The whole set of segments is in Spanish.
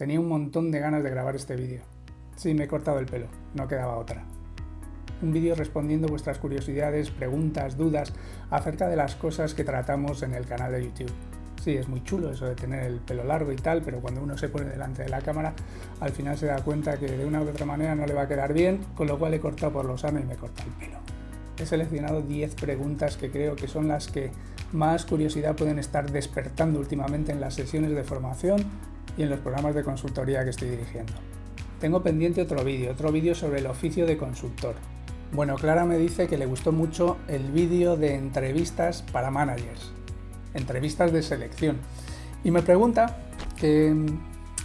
Tenía un montón de ganas de grabar este vídeo. Sí, me he cortado el pelo, no quedaba otra. Un vídeo respondiendo vuestras curiosidades, preguntas, dudas acerca de las cosas que tratamos en el canal de YouTube. Sí, es muy chulo eso de tener el pelo largo y tal, pero cuando uno se pone delante de la cámara, al final se da cuenta que de una u otra manera no le va a quedar bien, con lo cual he cortado por lo sano y me he cortado el pelo. He seleccionado 10 preguntas que creo que son las que más curiosidad pueden estar despertando últimamente en las sesiones de formación y en los programas de consultoría que estoy dirigiendo. Tengo pendiente otro vídeo, otro vídeo sobre el oficio de consultor. Bueno, Clara me dice que le gustó mucho el vídeo de entrevistas para managers, entrevistas de selección, y me pregunta que,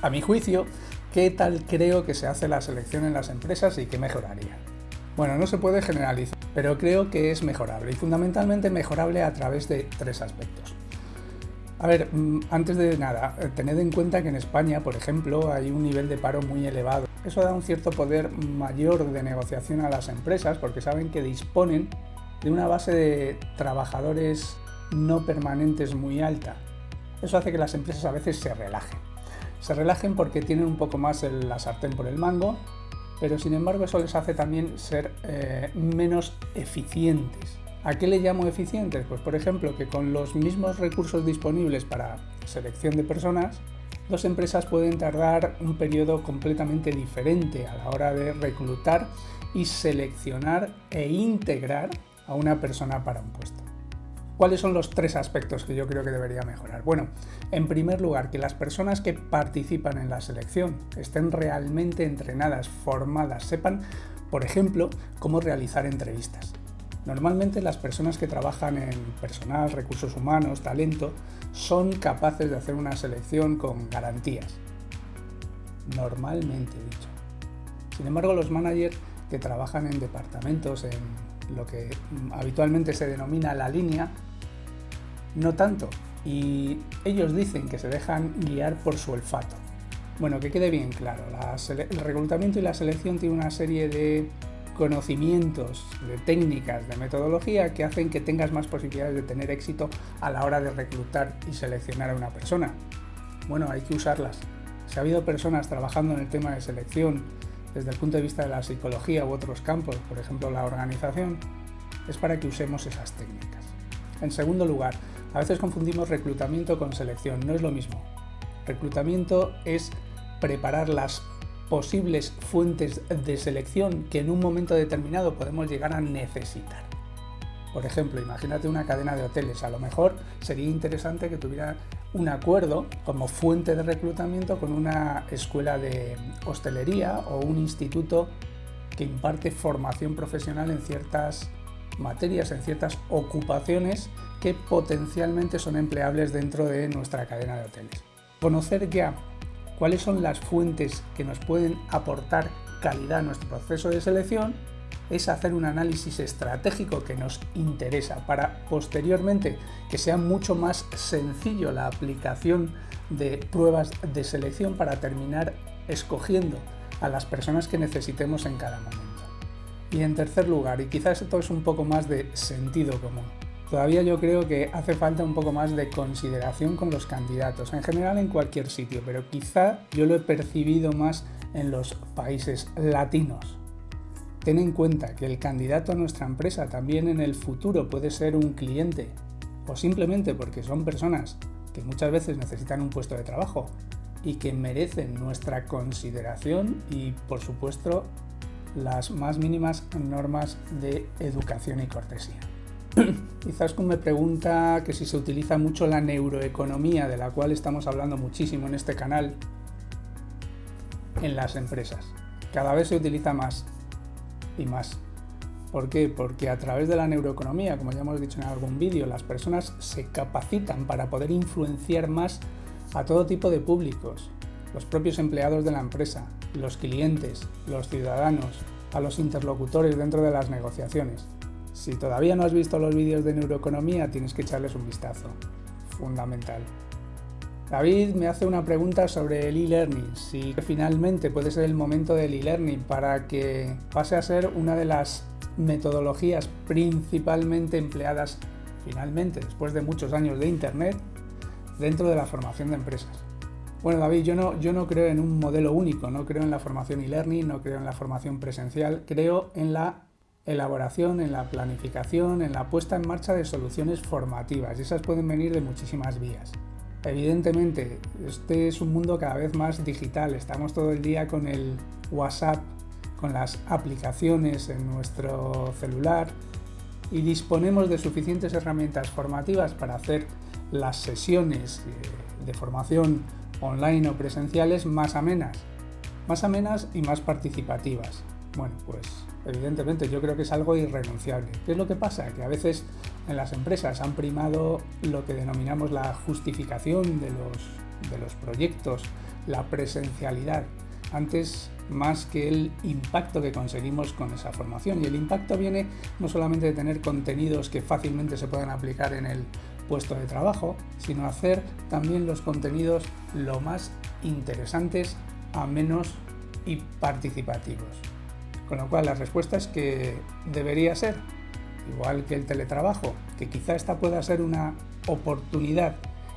a mi juicio, qué tal creo que se hace la selección en las empresas y qué mejoraría. Bueno, no se puede generalizar, pero creo que es mejorable y fundamentalmente mejorable a través de tres aspectos. A ver, mm, antes de nada, eh, tened en cuenta que en España, por ejemplo, hay un nivel de paro muy elevado. Eso da un cierto poder mayor de negociación a las empresas porque saben que disponen de una base de trabajadores no permanentes muy alta. Eso hace que las empresas a veces se relajen. Se relajen porque tienen un poco más la sartén por el mango, pero sin embargo eso les hace también ser eh, menos eficientes. ¿A qué le llamo eficientes? Pues por ejemplo que con los mismos recursos disponibles para selección de personas, dos empresas pueden tardar un periodo completamente diferente a la hora de reclutar y seleccionar e integrar a una persona para un puesto. ¿Cuáles son los tres aspectos que yo creo que debería mejorar? Bueno, en primer lugar, que las personas que participan en la selección estén realmente entrenadas, formadas, sepan, por ejemplo, cómo realizar entrevistas. Normalmente las personas que trabajan en personal, recursos humanos, talento, son capaces de hacer una selección con garantías. Normalmente dicho. Sin embargo, los managers que trabajan en departamentos, en lo que habitualmente se denomina la línea, no tanto. Y ellos dicen que se dejan guiar por su olfato. Bueno, que quede bien claro, el reclutamiento y la selección tiene una serie de conocimientos, de técnicas, de metodología que hacen que tengas más posibilidades de tener éxito a la hora de reclutar y seleccionar a una persona. Bueno, hay que usarlas. Si ha habido personas trabajando en el tema de selección desde el punto de vista de la psicología u otros campos, por ejemplo la organización, es para que usemos esas técnicas. En segundo lugar, a veces confundimos reclutamiento con selección, no es lo mismo. Reclutamiento es preparar las posibles fuentes de selección que en un momento determinado podemos llegar a necesitar. Por ejemplo, imagínate una cadena de hoteles, a lo mejor sería interesante que tuviera un acuerdo como fuente de reclutamiento con una escuela de hostelería o un instituto que imparte formación profesional en ciertas materias, en ciertas ocupaciones que potencialmente son empleables dentro de nuestra cadena de hoteles. Conocer ya cuáles son las fuentes que nos pueden aportar calidad a nuestro proceso de selección es hacer un análisis estratégico que nos interesa para posteriormente que sea mucho más sencillo la aplicación de pruebas de selección para terminar escogiendo a las personas que necesitemos en cada momento. Y en tercer lugar, y quizás esto es un poco más de sentido común, todavía yo creo que hace falta un poco más de consideración con los candidatos, en general en cualquier sitio, pero quizá yo lo he percibido más en los países latinos. Ten en cuenta que el candidato a nuestra empresa también en el futuro puede ser un cliente, o simplemente porque son personas que muchas veces necesitan un puesto de trabajo y que merecen nuestra consideración y por supuesto las más mínimas normas de educación y cortesía. Izaskun me pregunta que si se utiliza mucho la neuroeconomía, de la cual estamos hablando muchísimo en este canal, en las empresas. Cada vez se utiliza más y más. ¿Por qué? Porque a través de la neuroeconomía, como ya hemos dicho en algún vídeo, las personas se capacitan para poder influenciar más a todo tipo de públicos, los propios empleados de la empresa, los clientes, los ciudadanos, a los interlocutores dentro de las negociaciones. Si todavía no has visto los vídeos de neuroeconomía, tienes que echarles un vistazo. Fundamental. David me hace una pregunta sobre el e-learning, si finalmente puede ser el momento del e-learning para que pase a ser una de las metodologías principalmente empleadas finalmente después de muchos años de Internet dentro de la formación de empresas. Bueno, David, yo no, yo no creo en un modelo único, no creo en la formación e-learning, no creo en la formación presencial, creo en la elaboración, en la planificación, en la puesta en marcha de soluciones formativas y esas pueden venir de muchísimas vías. Evidentemente, este es un mundo cada vez más digital, estamos todo el día con el WhatsApp, con las aplicaciones en nuestro celular y disponemos de suficientes herramientas formativas para hacer las sesiones eh, de formación online o presenciales más amenas, más amenas y más participativas. Bueno, pues evidentemente yo creo que es algo irrenunciable. ¿Qué es lo que pasa? Que a veces en las empresas han primado lo que denominamos la justificación de los, de los proyectos, la presencialidad, antes más que el impacto que conseguimos con esa formación. Y el impacto viene no solamente de tener contenidos que fácilmente se puedan aplicar en el puesto de trabajo, sino hacer también los contenidos lo más interesantes, amenos y participativos. Con lo cual la respuesta es que debería ser, igual que el teletrabajo, que quizá esta pueda ser una oportunidad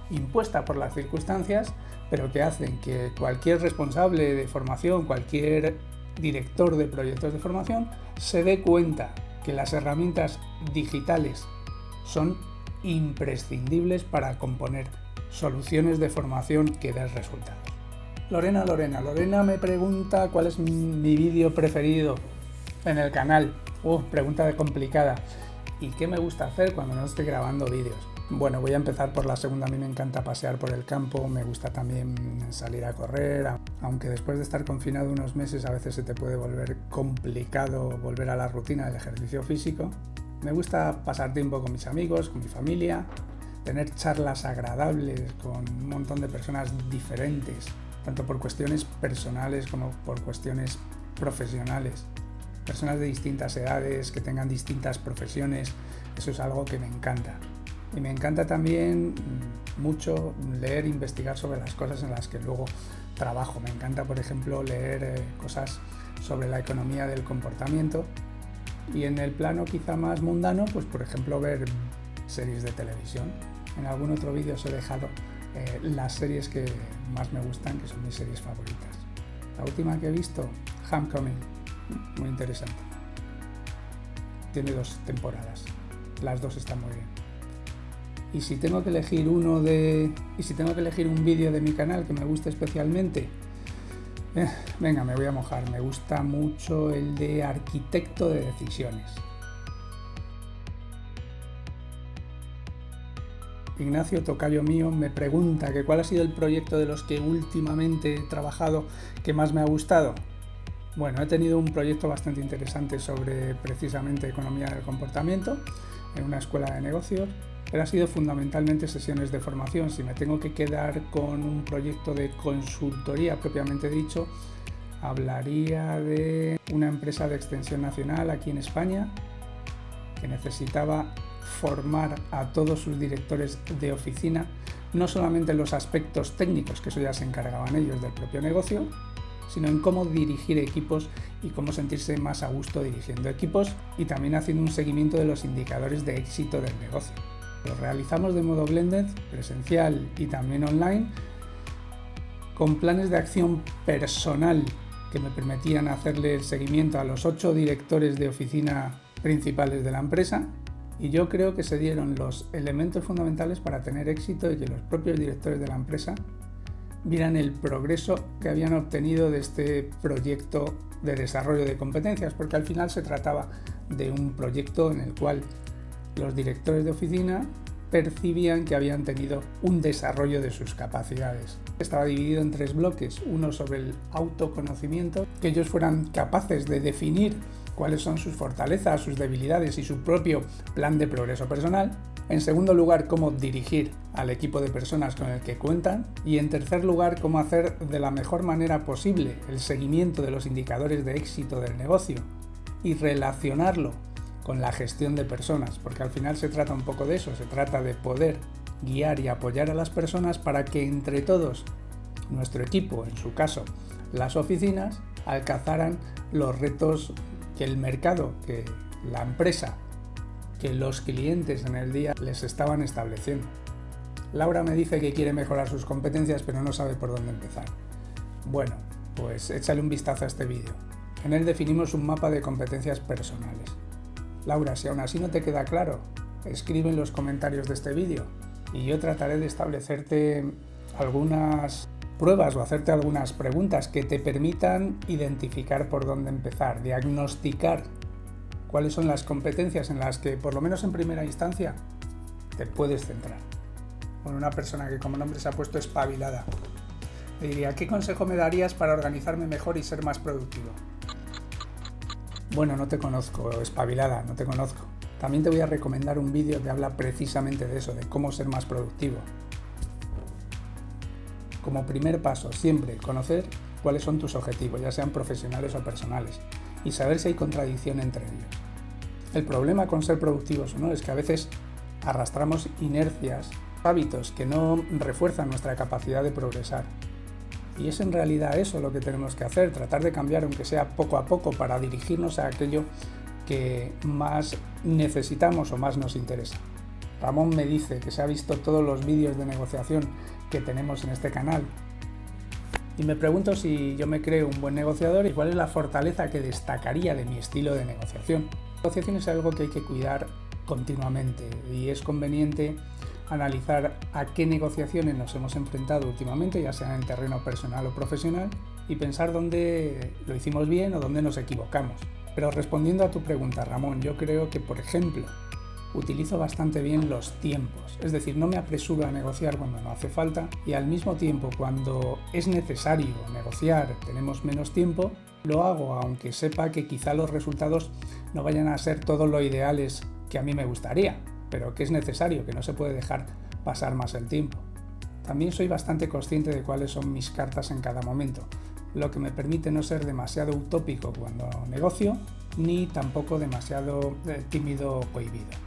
impuesta por las circunstancias, pero que hacen que cualquier responsable de formación, cualquier director de proyectos de formación, se dé cuenta que las herramientas digitales son imprescindibles para componer soluciones de formación que den resultados. Lorena, Lorena, Lorena me pregunta cuál es mi vídeo preferido en el canal. Uh, pregunta complicada. ¿Y qué me gusta hacer cuando no estoy grabando vídeos? Bueno, voy a empezar por la segunda. A mí me encanta pasear por el campo, me gusta también salir a correr, aunque después de estar confinado unos meses a veces se te puede volver complicado volver a la rutina del ejercicio físico. Me gusta pasar tiempo con mis amigos, con mi familia, tener charlas agradables con un montón de personas diferentes, tanto por cuestiones personales como por cuestiones profesionales. Personas de distintas edades, que tengan distintas profesiones, eso es algo que me encanta. Y me encanta también mucho leer e investigar sobre las cosas en las que luego trabajo. Me encanta, por ejemplo, leer eh, cosas sobre la economía del comportamiento, y en el plano quizá más mundano, pues por ejemplo ver series de televisión. En algún otro vídeo os he dejado eh, las series que más me gustan, que son mis series favoritas. La última que he visto, Homecoming, muy interesante. Tiene dos temporadas, las dos están muy bien. Y si tengo que elegir uno de. Y si tengo que elegir un vídeo de mi canal que me guste especialmente, eh, venga, me voy a mojar. Me gusta mucho el de arquitecto de decisiones. Ignacio Tocayo mío me pregunta que cuál ha sido el proyecto de los que últimamente he trabajado que más me ha gustado. Bueno, he tenido un proyecto bastante interesante sobre precisamente economía del comportamiento en una escuela de negocios pero ha sido fundamentalmente sesiones de formación. Si me tengo que quedar con un proyecto de consultoría propiamente dicho, hablaría de una empresa de extensión nacional aquí en España que necesitaba formar a todos sus directores de oficina, no solamente en los aspectos técnicos, que eso ya se encargaban ellos del propio negocio, sino en cómo dirigir equipos y cómo sentirse más a gusto dirigiendo equipos y también haciendo un seguimiento de los indicadores de éxito del negocio. Lo realizamos de modo blended, presencial y también online, con planes de acción personal que me permitían hacerle el seguimiento a los ocho directores de oficina principales de la empresa y yo creo que se dieron los elementos fundamentales para tener éxito y que los propios directores de la empresa vieran el progreso que habían obtenido de este proyecto de desarrollo de competencias, porque al final se trataba de un proyecto en el cual los directores de oficina percibían que habían tenido un desarrollo de sus capacidades. Estaba dividido en tres bloques, uno sobre el autoconocimiento, que ellos fueran capaces de definir cuáles son sus fortalezas, sus debilidades y su propio plan de progreso personal. En segundo lugar, cómo dirigir al equipo de personas con el que cuentan. Y en tercer lugar, cómo hacer de la mejor manera posible el seguimiento de los indicadores de éxito del negocio y relacionarlo con la gestión de personas, porque al final se trata un poco de eso, se trata de poder guiar y apoyar a las personas para que entre todos, nuestro equipo, en su caso, las oficinas, alcanzaran los retos que el mercado, que la empresa, que los clientes en el día les estaban estableciendo. Laura me dice que quiere mejorar sus competencias pero no sabe por dónde empezar. Bueno, pues échale un vistazo a este vídeo. En él definimos un mapa de competencias personales. Laura, si aún así no te queda claro, escribe en los comentarios de este vídeo y yo trataré de establecerte algunas pruebas o hacerte algunas preguntas que te permitan identificar por dónde empezar, diagnosticar cuáles son las competencias en las que, por lo menos en primera instancia, te puedes centrar. Con una persona que como nombre se ha puesto espabilada. Le diría, ¿qué consejo me darías para organizarme mejor y ser más productivo? Bueno, no te conozco, espabilada, no te conozco. También te voy a recomendar un vídeo que habla precisamente de eso, de cómo ser más productivo. Como primer paso, siempre conocer cuáles son tus objetivos, ya sean profesionales o personales, y saber si hay contradicción entre ellos. El problema con ser productivos o no es que a veces arrastramos inercias, hábitos que no refuerzan nuestra capacidad de progresar. Y es en realidad eso lo que tenemos que hacer, tratar de cambiar aunque sea poco a poco para dirigirnos a aquello que más necesitamos o más nos interesa. Ramón me dice que se ha visto todos los vídeos de negociación que tenemos en este canal y me pregunto si yo me creo un buen negociador y cuál es la fortaleza que destacaría de mi estilo de negociación. La negociación es algo que hay que cuidar continuamente y es conveniente analizar a qué negociaciones nos hemos enfrentado últimamente, ya sea en terreno personal o profesional, y pensar dónde lo hicimos bien o dónde nos equivocamos. Pero respondiendo a tu pregunta, Ramón, yo creo que, por ejemplo, utilizo bastante bien los tiempos, es decir, no me apresuro a negociar cuando no hace falta y al mismo tiempo cuando es necesario negociar, tenemos menos tiempo, lo hago aunque sepa que quizá los resultados no vayan a ser todos lo ideales que a mí me gustaría, pero que es necesario, que no se puede dejar pasar más el tiempo. También soy bastante consciente de cuáles son mis cartas en cada momento, lo que me permite no ser demasiado utópico cuando negocio, ni tampoco demasiado eh, tímido o cohibido.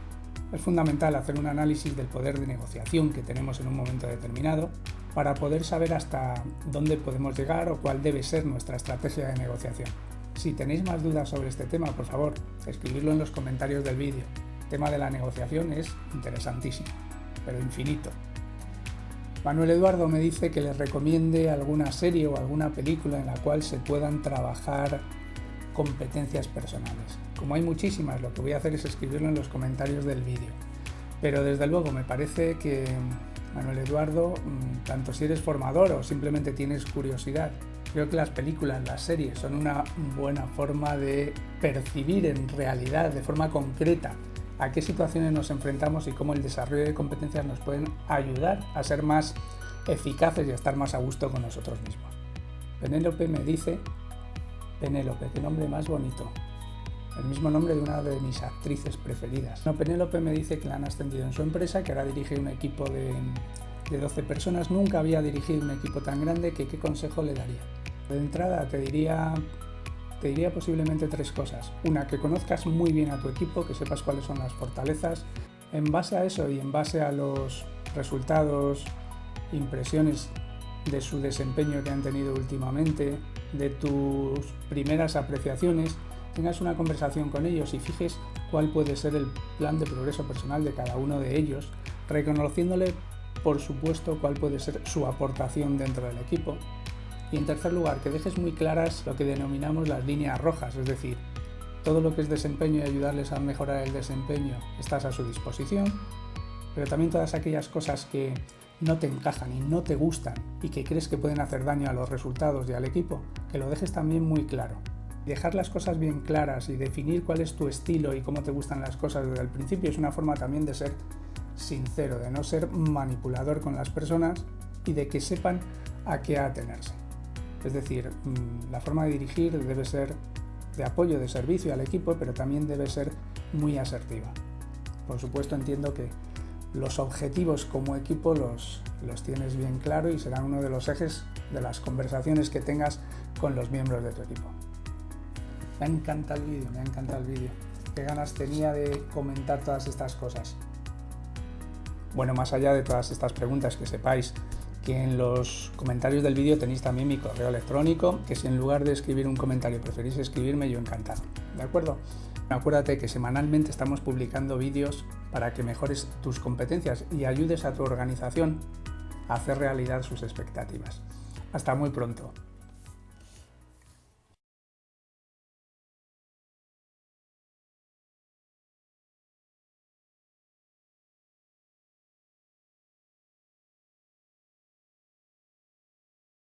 Es fundamental hacer un análisis del poder de negociación que tenemos en un momento determinado para poder saber hasta dónde podemos llegar o cuál debe ser nuestra estrategia de negociación. Si tenéis más dudas sobre este tema, por favor, escribidlo en los comentarios del vídeo. El tema de la negociación es interesantísimo, pero infinito. Manuel Eduardo me dice que les recomiende alguna serie o alguna película en la cual se puedan trabajar competencias personales. Como hay muchísimas, lo que voy a hacer es escribirlo en los comentarios del vídeo. Pero desde luego me parece que, Manuel Eduardo, mm, tanto si eres formador o simplemente tienes curiosidad, creo que las películas, las series son una buena forma de percibir en realidad, de forma concreta, a qué situaciones nos enfrentamos y cómo el desarrollo de competencias nos pueden ayudar a ser más eficaces y a estar más a gusto con nosotros mismos. Penélope me dice, Penélope, qué nombre más bonito, el mismo nombre de una de mis actrices preferidas. No, Penélope me dice que la han ascendido en su empresa, que ahora dirige un equipo de, de 12 personas, nunca había dirigido un equipo tan grande, que qué consejo le daría. De entrada te diría te diría posiblemente tres cosas. Una, que conozcas muy bien a tu equipo, que sepas cuáles son las fortalezas. En base a eso y en base a los resultados, impresiones de su desempeño que han tenido últimamente, de tus primeras apreciaciones, tengas una conversación con ellos y fijes cuál puede ser el plan de progreso personal de cada uno de ellos, reconociéndole por supuesto cuál puede ser su aportación dentro del equipo. Y en tercer lugar, que dejes muy claras lo que denominamos las líneas rojas, es decir, todo lo que es desempeño y ayudarles a mejorar el desempeño estás a su disposición, pero también todas aquellas cosas que no te encajan y no te gustan y que crees que pueden hacer daño a los resultados y al equipo, que lo dejes también muy claro. Dejar las cosas bien claras y definir cuál es tu estilo y cómo te gustan las cosas desde el principio es una forma también de ser sincero, de no ser manipulador con las personas y de que sepan a qué atenerse. Es decir, mm, la forma de dirigir debe ser de apoyo, de servicio al equipo, pero también debe ser muy asertiva. Por supuesto entiendo que los objetivos como equipo los, los tienes bien claro y serán uno de los ejes de las conversaciones que tengas con los miembros de tu equipo. Me encanta el vídeo, me encanta el vídeo. Qué ganas tenía de comentar todas estas cosas. Bueno, más allá de todas estas preguntas, que sepáis que en los comentarios del vídeo tenéis también mi correo electrónico, que si en lugar de escribir un comentario preferís escribirme, yo encantado. ¿De acuerdo? Acuérdate que semanalmente estamos publicando vídeos para que mejores tus competencias y ayudes a tu organización a hacer realidad sus expectativas. Hasta muy pronto.